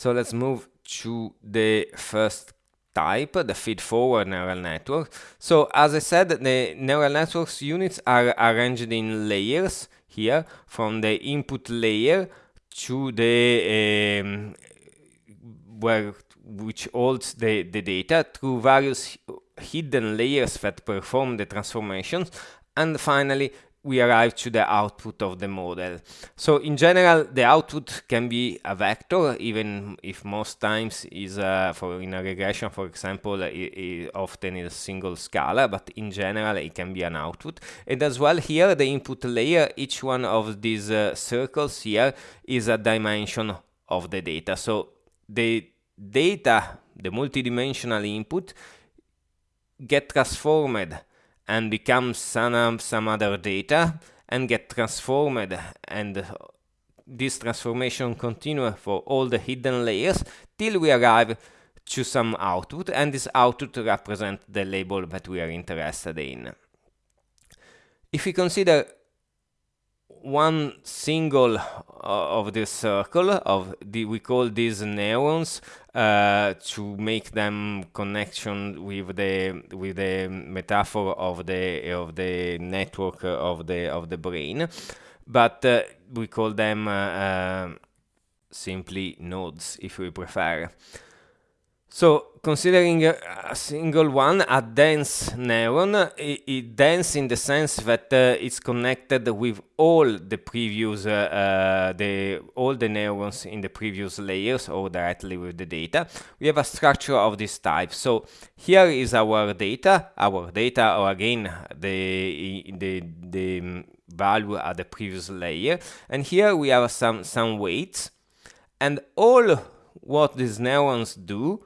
So let's move to the first type, the feed-forward neural network. So as I said, the neural networks units are arranged in layers here, from the input layer to the um, where which holds the, the data through various hidden layers that perform the transformations and finally we arrive to the output of the model. So in general, the output can be a vector, even if most times is uh, for in a regression, for example, it, it often is a single scalar, but in general it can be an output. And as well here, the input layer, each one of these uh, circles here is a dimension of the data. So the data, the multidimensional input, get transformed and becomes some, some other data and get transformed and this transformation continue for all the hidden layers till we arrive to some output and this output represents the label that we are interested in. If we consider one single uh, of the circle of the we call these neurons uh, to make them connection with the with the metaphor of the of the network of the of the brain. But uh, we call them uh, uh, simply nodes if we prefer so considering a single one, a dense neuron, it, it dense in the sense that uh, it's connected with all the previous, uh, uh, the all the neurons in the previous layers or directly with the data. We have a structure of this type. So here is our data, our data, or again the the the value at the previous layer, and here we have some some weights, and all what these neurons do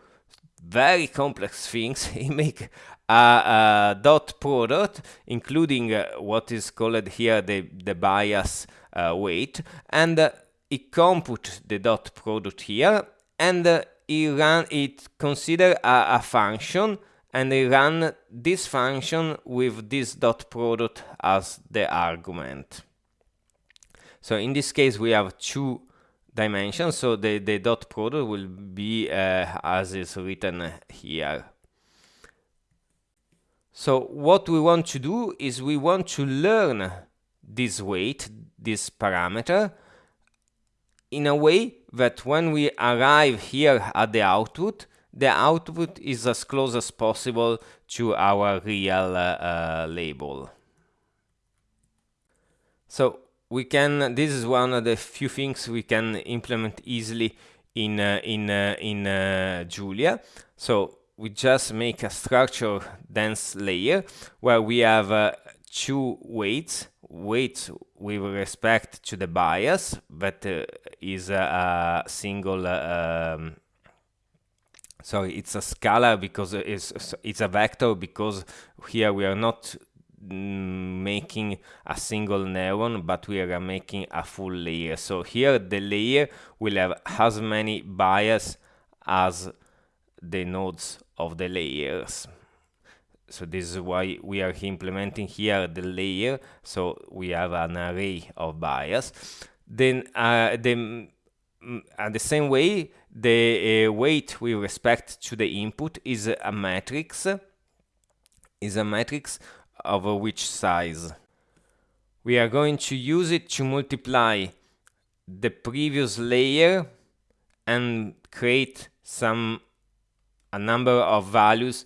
very complex things. he make a, a, dot product, including uh, what is called here the, the bias uh, weight, and uh, he compute the dot product here, and uh, he run it consider a, a function, and he run this function with this dot product as the argument. So in this case, we have two dimension so the, the dot product will be uh, as is written here. So what we want to do is we want to learn this weight this parameter in a way that when we arrive here at the output the output is as close as possible to our real uh, uh, label. So we can this is one of the few things we can implement easily in uh, in uh, in uh, Julia so we just make a structure dense layer where we have uh, two weights. Weights with respect to the bias that uh, is a, a single um, sorry it's a scalar because it's it's a vector because here we are not making a single neuron but we are making a full layer. So here the layer will have as many bias as the nodes of the layers. So this is why we are implementing here the layer so we have an array of bias. Then uh, the uh, the same way the uh, weight with respect to the input is a matrix. Is a matrix of which size. We are going to use it to multiply the previous layer and create some a number of values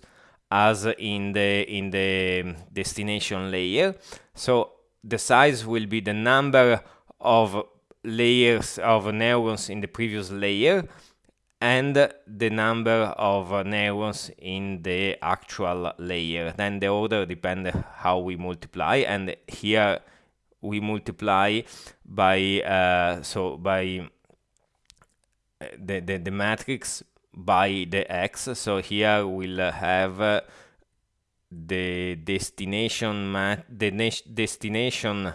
as in the in the destination layer so the size will be the number of layers of neurons in the previous layer and the number of neurons in the actual layer. Then the order depends how we multiply, and here we multiply by uh, so by uh, the, the the matrix by the x. So here we'll have uh, the destination mat the destination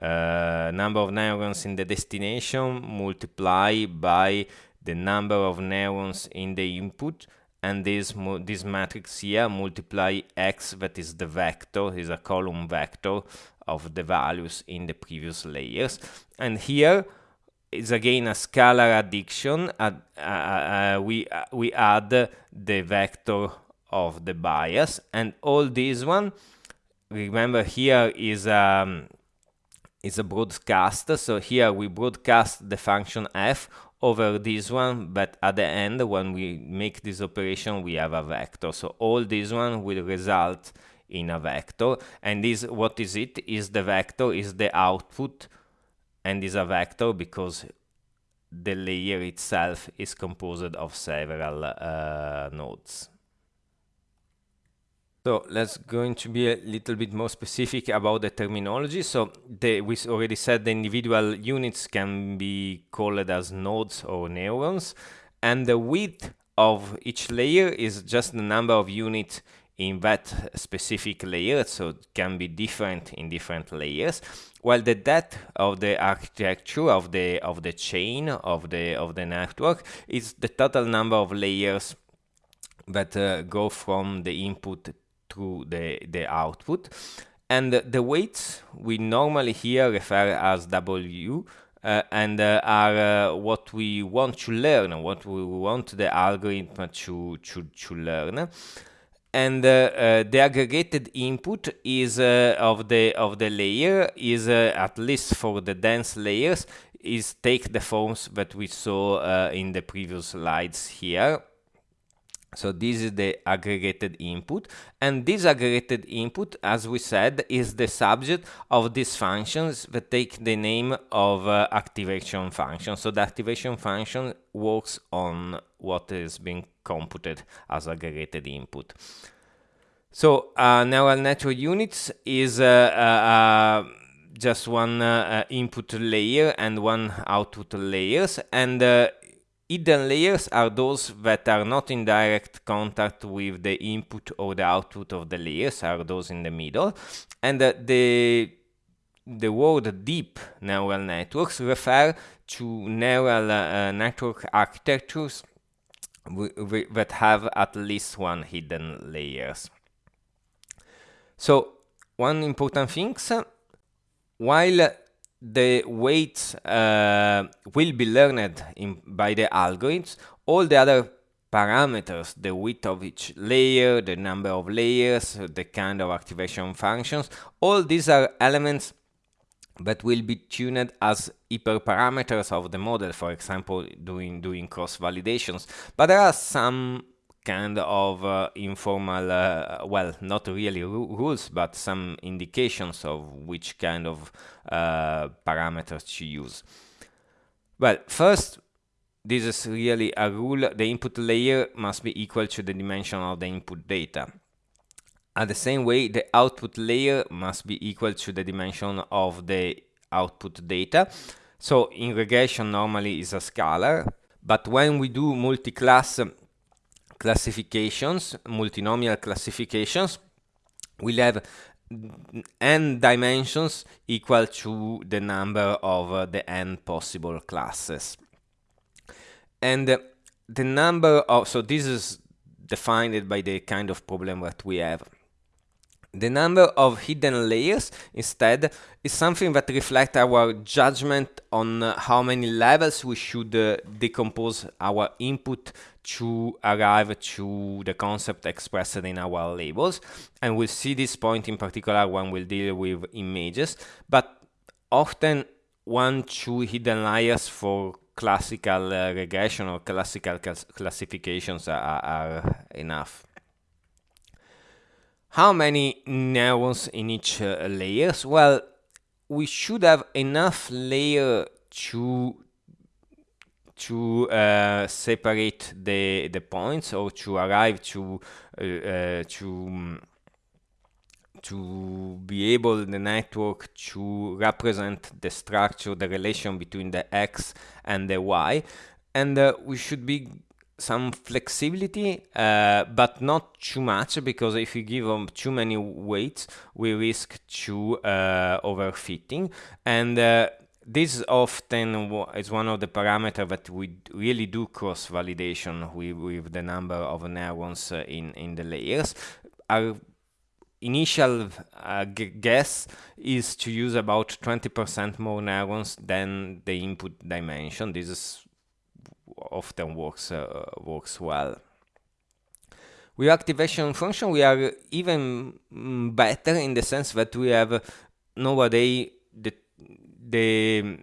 uh, number of neurons in the destination multiply by the number of neurons in the input and this this matrix here multiply x that is the vector is a column vector of the values in the previous layers and here is again a scalar addition. Uh, uh, we, we add the vector of the bias and all this one, remember here is um, is a broadcast. So here we broadcast the function f over this one, but at the end, when we make this operation, we have a vector. So all this one will result in a vector. And this, what is it? Is the vector, is the output, and is a vector because the layer itself is composed of several uh, nodes. So let's going to be a little bit more specific about the terminology. So the, we already said the individual units can be called as nodes or neurons, and the width of each layer is just the number of units in that specific layer, so it can be different in different layers. While the depth of the architecture of the of the chain of the of the network is the total number of layers that uh, go from the input through the, the output. And the weights we normally here refer as W uh, and uh, are uh, what we want to learn, what we want the algorithm to, to, to learn. And uh, uh, the aggregated input is uh, of the of the layer is at least for the dense layers is take the forms that we saw in the previous slides here so this is the aggregated input and this aggregated input as we said is the subject of these functions that take the name of uh, activation function. So the activation function works on what is being computed as aggregated input. So uh, neural network units is uh, uh, uh just one uh, input layer and one output layers and Hidden layers are those that are not in direct contact with the input or the output of the layers, are those in the middle. And uh, the, the word deep neural networks refer to neural uh, network architectures that have at least one hidden layers. So one important thing, while the weights uh, will be learned in, by the algorithms. All the other parameters, the width of each layer, the number of layers, the kind of activation functions, all these are elements that will be tuned as hyperparameters of the model, for example, doing, doing cross validations. But there are some kind of uh, informal, uh, well, not really rules, but some indications of which kind of uh, parameters to use. Well, first, this is really a rule. The input layer must be equal to the dimension of the input data. At the same way, the output layer must be equal to the dimension of the output data. So in regression normally is a scalar, but when we do multi-class classifications, multinomial classifications, will have n dimensions equal to the number of uh, the n possible classes. And uh, the number of, so this is defined by the kind of problem that we have. The number of hidden layers, instead, is something that reflects our judgment on uh, how many levels we should uh, decompose our input to arrive to the concept expressed in our labels. And we'll see this point in particular when we'll deal with images. But often, one, two hidden layers for classical uh, regression or classical classifications are, are enough. How many neurons in each uh, layers? Well, we should have enough layer to to uh, separate the the points or to arrive to uh, uh, to to be able the network to represent the structure the relation between the x and the y and uh, we should be some flexibility, uh, but not too much because if you give them too many weights, we risk to uh, overfitting. And this often is one of the parameters that we really do cross validation with, with the number of neurons uh, in, in the layers. Our initial uh, guess is to use about 20% more neurons than the input dimension. This is often works uh, works well. With activation function, we are even mm, better in the sense that we have nowadays the the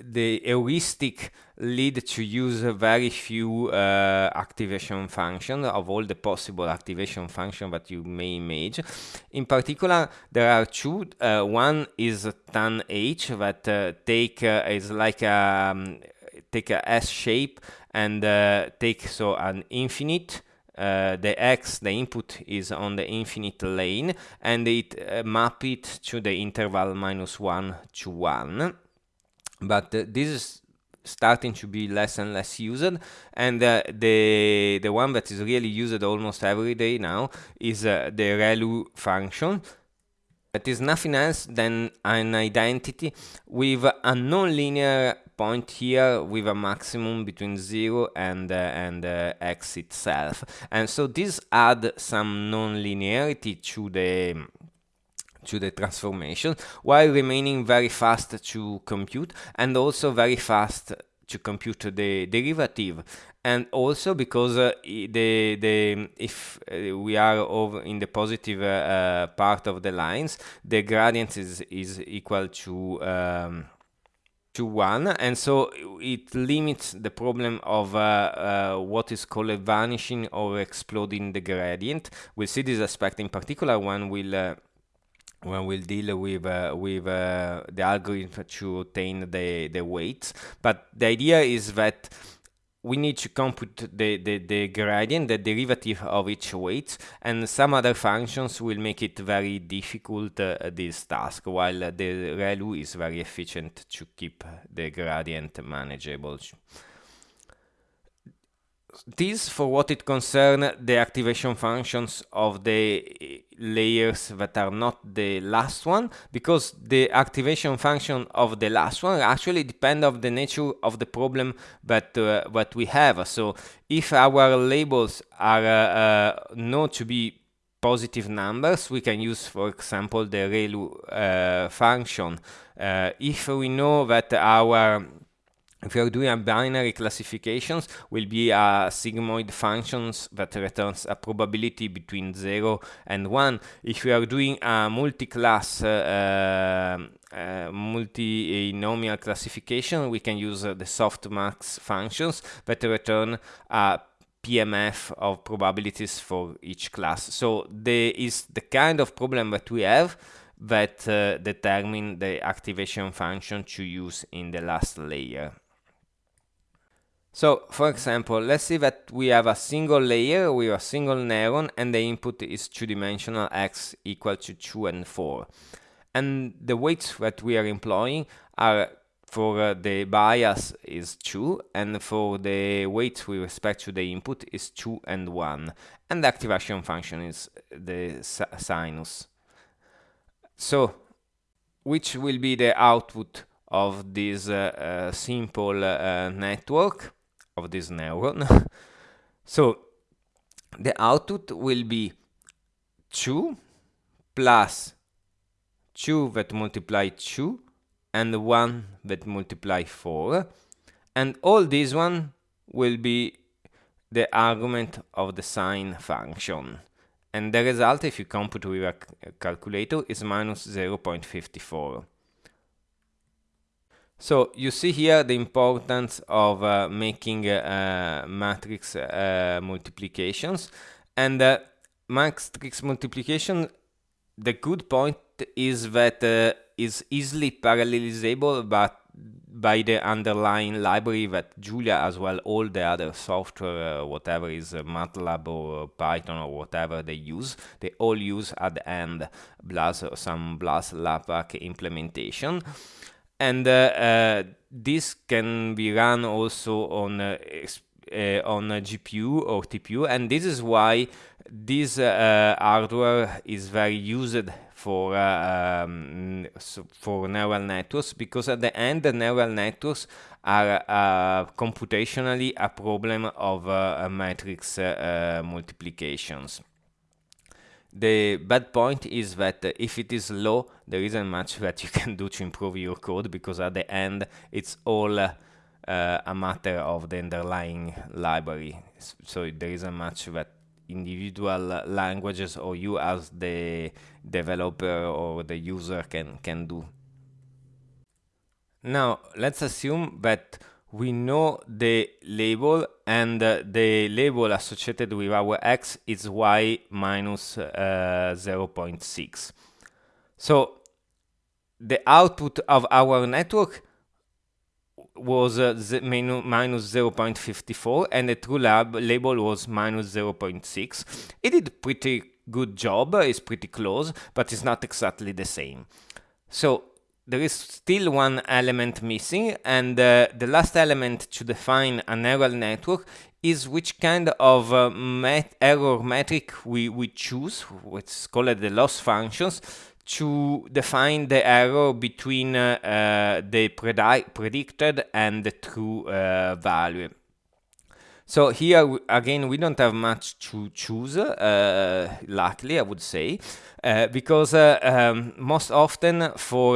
the heuristic lead to use very few uh, activation functions of all the possible activation function that you may imagine. In particular, there are two. Uh, one is tan h that uh, take uh, is like a um, take a S shape and uh, take so an infinite. Uh, the x, the input is on the infinite lane, and it uh, map it to the interval minus one to one. But uh, this is starting to be less and less used and uh, the the one that is really used almost every day now is uh, the ReLU function that is nothing else than an identity with a non-linear point here with a maximum between 0 and uh, and uh, x itself. And so this add some non-linearity to the to the transformation while remaining very fast to compute and also very fast to compute the derivative. And also because uh, the the if uh, we are over in the positive uh, uh part of the lines the gradient is is equal to um, to 1 and so it limits the problem of uh, uh, what is called vanishing or exploding the gradient. We'll see this aspect. In particular when we'll when we'll deal with uh, with uh, the algorithm to obtain the the weights. But the idea is that we need to compute the, the, the gradient, the derivative of each weight, and some other functions will make it very difficult, uh, this task, while the ReLU is very efficient to keep the gradient manageable this for what it concerns the activation functions of the layers that are not the last one because the activation function of the last one actually depend of the nature of the problem that uh, that we have. So if our labels are uh, uh, known to be positive numbers we can use for example the ReLU uh, function. Uh, if we know that our if you're doing a binary classifications, will be a sigmoid functions that returns a probability between 0 and 1. If we are doing a multi-class uh, uh, multinomial classification, we can use uh, the softmax functions that return a PMF of probabilities for each class. So there is the kind of problem that we have that uh, determine the activation function to use in the last layer. So, for example, let's say that we have a single layer with a single neuron and the input is two-dimensional x equal to 2 and 4. And the weights that we are employing are for uh, the bias is 2 and for the weight with respect to the input is 2 and 1 and the activation function is the sinus. So, which will be the output of this uh, uh, simple uh, network? Of this neuron. so the output will be 2 plus 2 that multiply 2 and 1 that multiply 4 and all this one will be the argument of the sine function. And the result if you compute with a calculator is minus 0.54 so you see here the importance of uh, making uh, matrix uh, multiplications. And uh, matrix multiplication the good point is that uh, is easily parallelizable but by the underlying library that Julia as well all the other software uh, whatever is MATLAB or Python or whatever they use they all use at the end or some BLAS LAPACK implementation and uh, uh, this can be run also on uh, on GPU or TPU, and this is why this hardware is very used for uh, um, so for neural networks because at the end the neural networks are uh, computationally a problem of uh, matrix multiplications. The bad point is that if it is low, there isn't much that you can do to improve your code because at the end it's all uh, a matter of the underlying library. So there isn't much that individual languages or you as the developer or the user can, can do. Now, let's assume that we know the label and uh, the label associated with our x is y minus, uh, 0.6. So the output of our network was uh, minus 0.54 and the true lab label was minus 0.6. It did pretty good job, it's pretty close, but it's not exactly the same. So there is still one element missing and uh, the last element to define a neural network is which kind of uh, met error metric we, we choose, which is called the loss functions, to define the error between uh, uh, the predi predicted and the true uh, value. So here again we don't have much to choose, uh, luckily I would say, uh, because uh, um, most often for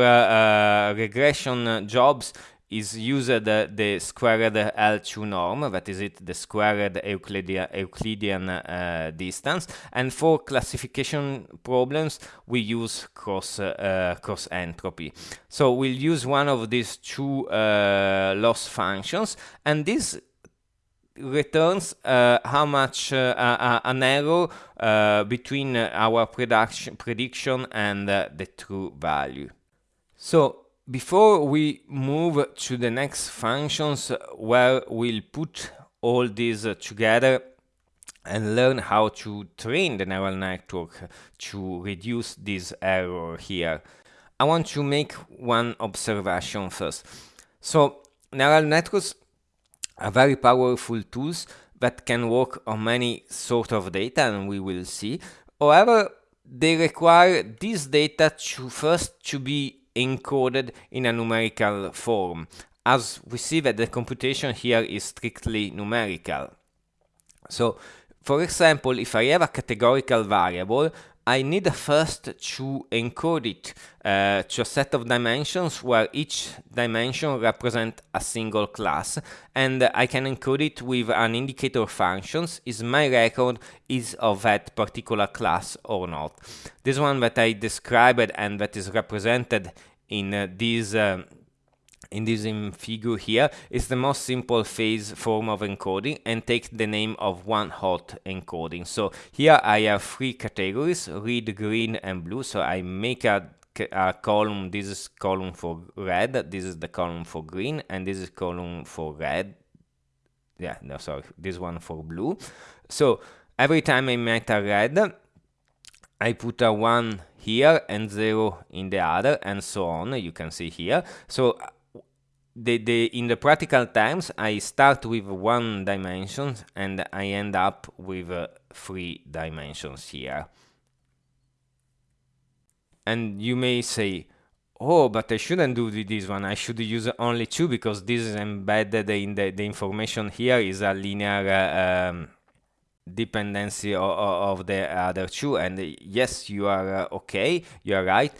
regression jobs is used uh, the squared L2 norm, that is it, the squared Euclidean, Euclidean uh, distance. And for classification problems, we use cross, uh, cross entropy. So we'll use one of these two uh, loss functions, and this returns uh, how much uh, uh an error uh, between our prediction, prediction and uh, the true value. So before we move to the next functions where we'll put all these together and learn how to train the neural network to reduce this error here, I want to make one observation first. So neural networks are very powerful tools that can work on many sort of data and we will see. However, they require this data to first to be encoded in a numerical form, as we see that the computation here is strictly numerical. So, for example, if I have a categorical variable, I need first to encode it uh, to a set of dimensions where each dimension represents a single class and I can encode it with an indicator functions is my record is of that particular class or not. This one that I described and that is represented in uh, this uh, in this figure here is the most simple phase form of encoding and take the name of one hot encoding. So here I have three categories, red, green and blue. So I make a, a column, this is column for red, this is the column for green and this is column for red. Yeah, no, sorry, this one for blue. So every time I make a red, I put a 1 here and 0 in the other and so on, you can see here. So the, the, in the practical times, I start with one dimension and I end up with uh, three dimensions here. And you may say, oh, but I shouldn't do this one. I should use only two because this is embedded in the, the information here is a linear uh, um, dependency of, of, the other two. And yes, you are uh, okay, you are right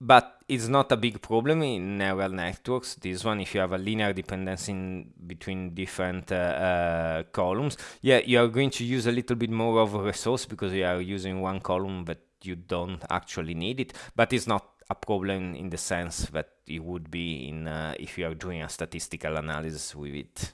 but it's not a big problem in neural networks. This one, if you have a linear dependency in between different uh, uh, columns, yeah, you are going to use a little bit more of a resource because you are using one column but you don't actually need it. But it's not a problem in the sense that it would be in uh, if you are doing a statistical analysis with it.